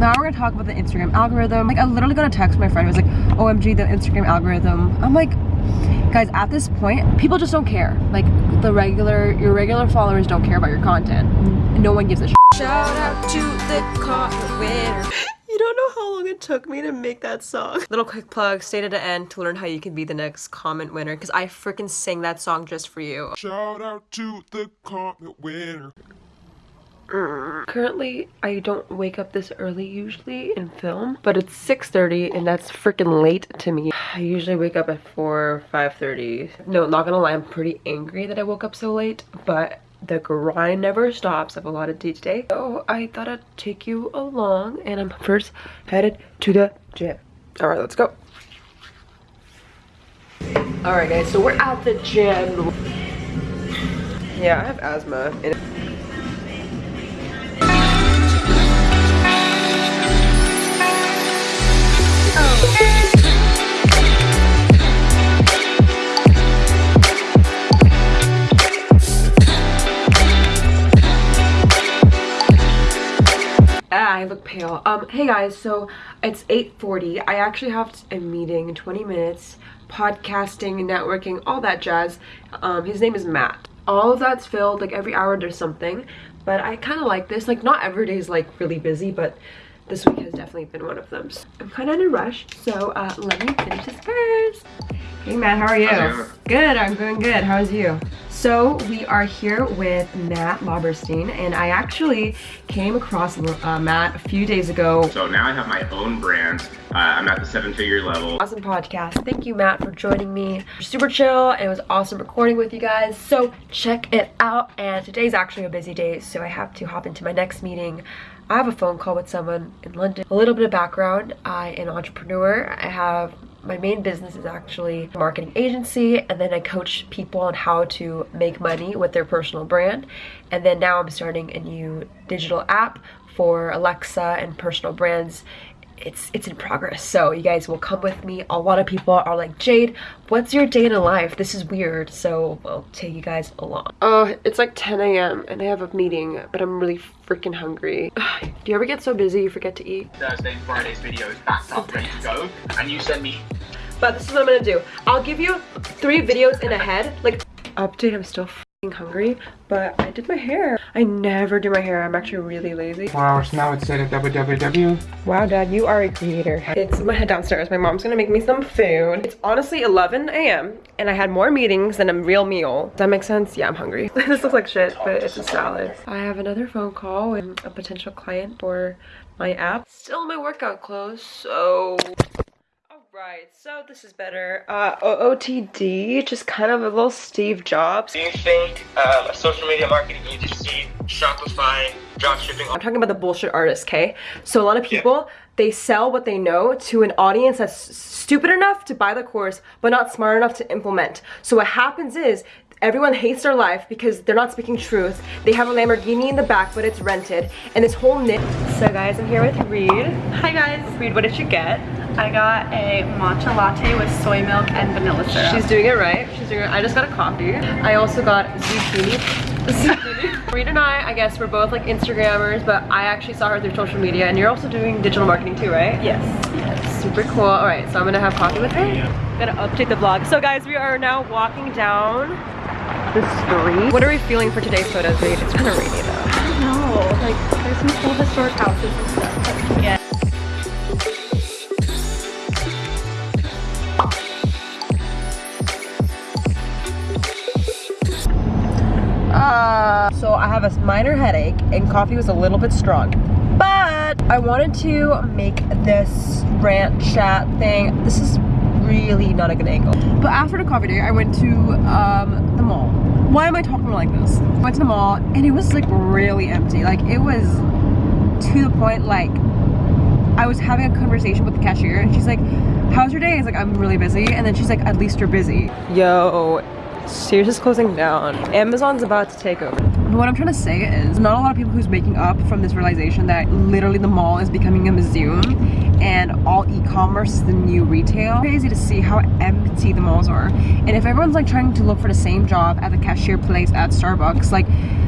now we're gonna talk about the Instagram algorithm. Like I literally got a text from my friend who was like, OMG, the Instagram algorithm. I'm like, guys, at this point, people just don't care. Like the regular, your regular followers don't care about your content. No one gives a Shout out to the comment winner. You don't know how long it took me to make that song. Little quick plug, stay to the end to learn how you can be the next comment winner because I freaking sang that song just for you. Shout out to the comment winner. Currently, I don't wake up this early usually in film, but it's 6.30 and that's freaking late to me. I usually wake up at 4, 5.30. No, not gonna lie, I'm pretty angry that I woke up so late, but the grind never stops. I have a lot of day today. So I thought I'd take you along and I'm first headed to the gym. All right, let's go. All right, guys, so we're at the gym. Yeah, I have asthma. Pale. Um, hey guys, so it's 8.40. I actually have a meeting in 20 minutes, podcasting, networking, all that jazz. Um, his name is Matt. All of that's filled, like every hour there's something. But I kind of like this. Like not every day is like really busy, but this week has definitely been one of them. So I'm kind of in a rush, so uh, let me finish this first. Hey Matt, how are you? Good, I'm doing good. How's you? So we are here with Matt Lauberstein, and I actually came across uh, Matt a few days ago. So now I have my own brand. Uh, I'm at the seven figure level. Awesome podcast. Thank you, Matt, for joining me. Super chill, it was awesome recording with you guys. So check it out. And today's actually a busy day, so I have to hop into my next meeting. I have a phone call with someone in London. A little bit of background. I am an entrepreneur. I have my main business is actually a marketing agency and then I coach people on how to make money with their personal brand. And then now I'm starting a new digital app for Alexa and personal brands it's it's in progress. So you guys will come with me. A lot of people are like jade what's your day in a life? This is weird. So i'll take you guys along. Oh it's like 10 a.m and i have a meeting but i'm really freaking hungry. Do you ever get so busy you forget to eat? Thursday and Friday's videos backed up, ready to go, and you send me but this is what i'm gonna do. I'll give you three videos in a head like update i'm still freaking hungry but i did my hair i never do my hair i'm actually really lazy Four hours now, it's set at www. Wow, Dad, you are a creator. It's my head downstairs. My mom's gonna make me some food. It's honestly 11 a.m. and I had more meetings than a real meal. Does that make sense? Yeah, I'm hungry. this looks like shit, but it's a salad. I have another phone call with a potential client for my app. Still in my workout clothes, so Right, so this is better. Uh, OOTD, just kind of a little Steve Jobs. Do you think um, a social media marketing agency, Shopify, dropshipping, I'm talking about the bullshit artists, okay? So a lot of people, they sell what they know to an audience that's stupid enough to buy the course, but not smart enough to implement. So what happens is, everyone hates their life because they're not speaking truth. They have a Lamborghini in the back, but it's rented. And this whole knit. So guys, I'm here with Reed. Hi guys. Reed, what did you get? I got a matcha latte with soy milk and vanilla syrup. She's doing it right. She's doing it. I just got a coffee. I also got zucchini. zucchini. Reed and I, I guess we're both like Instagrammers, but I actually saw her through social media and you're also doing digital marketing too, right? yes. Yes. Super cool. All right, so I'm gonna have coffee with her. Gonna update the vlog. So guys, we are now walking down the street. What are we feeling for today's photos, Reed? It's kind of rainy though. No, like there's some cool historic houses and stuff. Yeah. So I have a minor headache and coffee was a little bit strong. But I wanted to make this rant chat thing. This is really not a good angle. But after the coffee day, I went to um, the mall. Why am I talking like this? Went to the mall and it was like really empty. Like it was to the point like I was having a conversation with the cashier and she's like, how's your day? I was like, I'm really busy. And then she's like, at least you're busy. Yo, Sears is closing down. Amazon's about to take over. What I'm trying to say is not a lot of people who's waking up from this realization that literally the mall is becoming a museum and all e-commerce is the new retail. Crazy to see how empty the malls are. And if everyone's like trying to look for the same job at the cashier place at Starbucks, like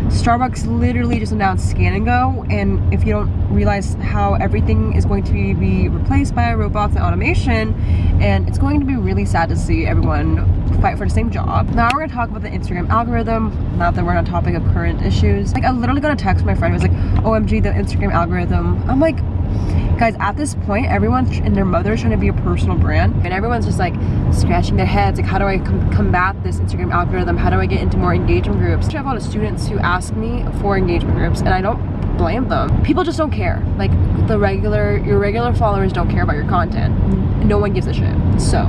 Starbucks literally just announced scan and go and if you don't realize how everything is going to be replaced by robots and automation and it's going to be really sad to see everyone fight for the same job. Now we're gonna talk about the Instagram algorithm, Not that we're on a topic of current issues. Like I literally got a text my friend was like, OMG the Instagram algorithm. I'm like, guys at this point everyone and their mother is trying to be a personal brand and everyone's just like scratching their heads like how do I com combat this Instagram algorithm how do I get into more engagement groups I have a lot of students who ask me for engagement groups and I don't blame them people just don't care like the regular your regular followers don't care about your content no one gives a shit so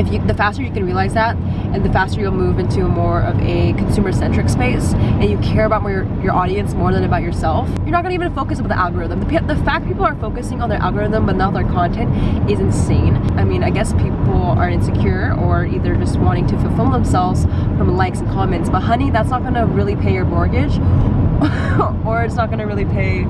if you the faster you can realize that and the faster you'll move into more of a consumer-centric space and you care about your, your audience more than about yourself you're not gonna even focus on the algorithm. The, the fact people are focusing on their algorithm but not their content is insane. I mean i guess people are insecure or either just wanting to fulfill themselves from likes and comments but honey that's not gonna really pay your mortgage or it's not gonna really pay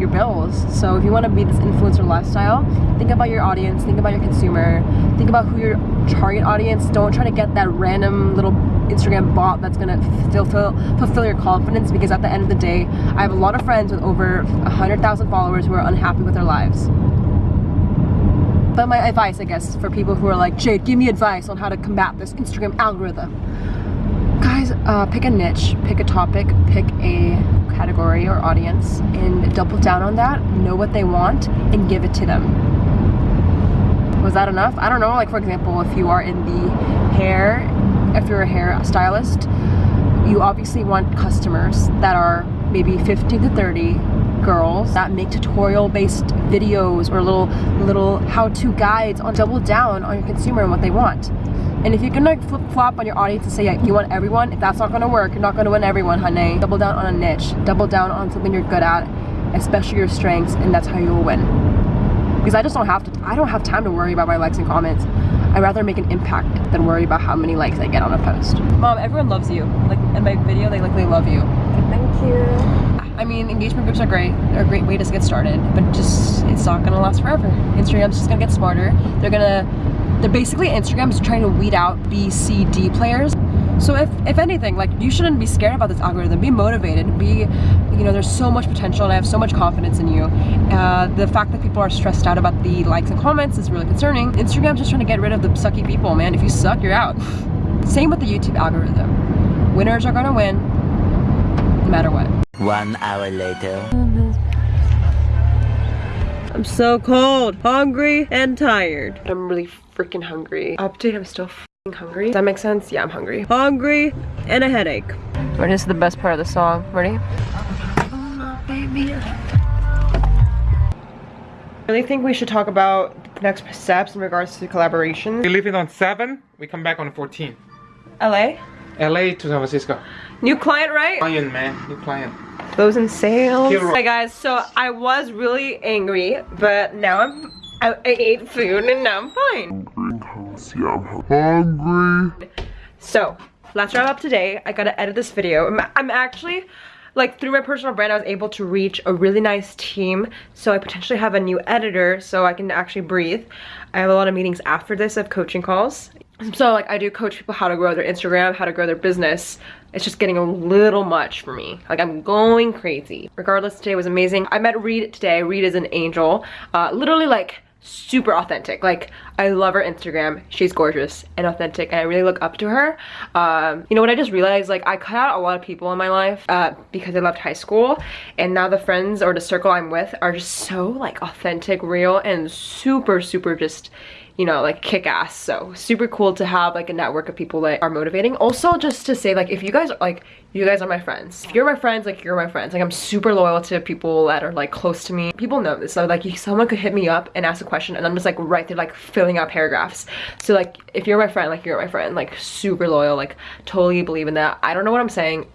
your bills. So if you want to be this influencer lifestyle think about your audience think about your consumer think about who your target audience don't try to get that random little instagram bot that's gonna fulfill fulfill your confidence because at the end of the day i have a lot of friends with over 100,000 followers who are unhappy with their lives. But my advice i guess for people who are like jade give me advice on how to combat this instagram algorithm. Guys uh, pick a niche pick a topic pick a category or audience and double down on that know what they want and give it to them was that enough i don't know like for example if you are in the hair if you're a hair stylist you obviously want customers that are maybe 15 to 30 girls that make tutorial based videos or little little how-to guides on double down on your consumer and what they want and if you're gonna flip-flop on your audience and say yeah, you want everyone, if that's not gonna work, you're not gonna win everyone, honey. Double down on a niche. Double down on something you're good at, especially your strengths, and that's how you will win. Because I just don't have to, I don't have time to worry about my likes and comments. I'd rather make an impact than worry about how many likes I get on a post. Mom, everyone loves you. Like in my video, they like they love you. Thank you. I mean, engagement groups are great. They're a great way to get started, but just, it's not gonna last forever. Instagram's just gonna get smarter. They're gonna they're basically Instagram's trying to weed out B, C, D players. So if, if anything, like you shouldn't be scared about this algorithm. Be motivated. Be, you know, there's so much potential and I have so much confidence in you. Uh, the fact that people are stressed out about the likes and comments is really concerning. Instagram's just trying to get rid of the sucky people, man. If you suck, you're out. Same with the YouTube algorithm. Winners are gonna win, no matter what. One hour later. I'm so cold, hungry, and tired. I'm really freaking hungry. Update, I'm still hungry. Does that make sense? Yeah, I'm hungry. Hungry and a headache. Ready? This is the best part of the song. Ready? I really think we should talk about the next steps in regards to collaboration. We leave it on 7, we come back on 14. LA? LA to San Francisco. New client, right? Client, man. New client. Closing sales. Hero. Hi guys, so I was really angry, but now I'm I, I ate food and now I'm fine. Hungry. So, let's wrap up today. I gotta edit this video. I'm, I'm actually, like, through my personal brand, I was able to reach a really nice team. So I potentially have a new editor so I can actually breathe. I have a lot of meetings after this of coaching calls. So, like, I do coach people how to grow their Instagram, how to grow their business. It's just getting a little much for me. Like, I'm going crazy. Regardless, today was amazing. I met Reed today. Reed is an angel. Uh, literally, like, super authentic. Like i love her instagram. She's gorgeous and authentic and i really look up to her. Um you know what i just realized like i cut out a lot of people in my life uh because i left high school and now the friends or the circle i'm with are just so like authentic real and super super just you know, like kick ass. So super cool to have like a network of people that are motivating. Also just to say like if you guys are like you guys are my friends. If you're my friends, like you're my friends. Like I'm super loyal to people that are like close to me. People know this. So like you someone could hit me up and ask a question and I'm just like right there like filling out paragraphs. So like if you're my friend, like you're my friend. Like super loyal, like totally believe in that. I don't know what I'm saying.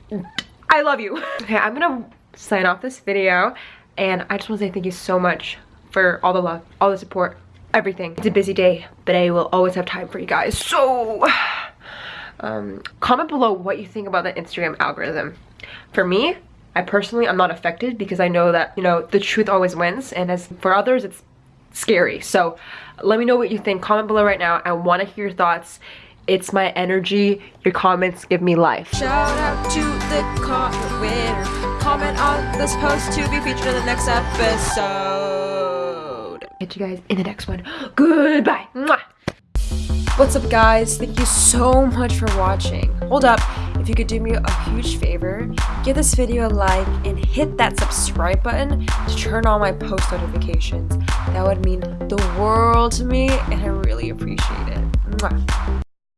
I love you. okay, I'm gonna sign off this video and I just want to say thank you so much for all the love, all the support, everything. It's a busy day, but I will always have time for you guys. So, um, comment below what you think about the Instagram algorithm. For me, I personally, I'm not affected because I know that, you know, the truth always wins. And as for others, it's scary. So let me know what you think. Comment below right now. I want to hear your thoughts. It's my energy. Your comments give me life. Shout out to the comment winner. Comment on this post to be featured in the next episode. Catch you guys in the next one. Goodbye. Mwah. What's up guys? Thank you so much for watching. Hold up, if you could do me a huge favor, give this video a like and hit that subscribe button to turn on my post notifications. That would mean the world to me and I really appreciate it. Mwah.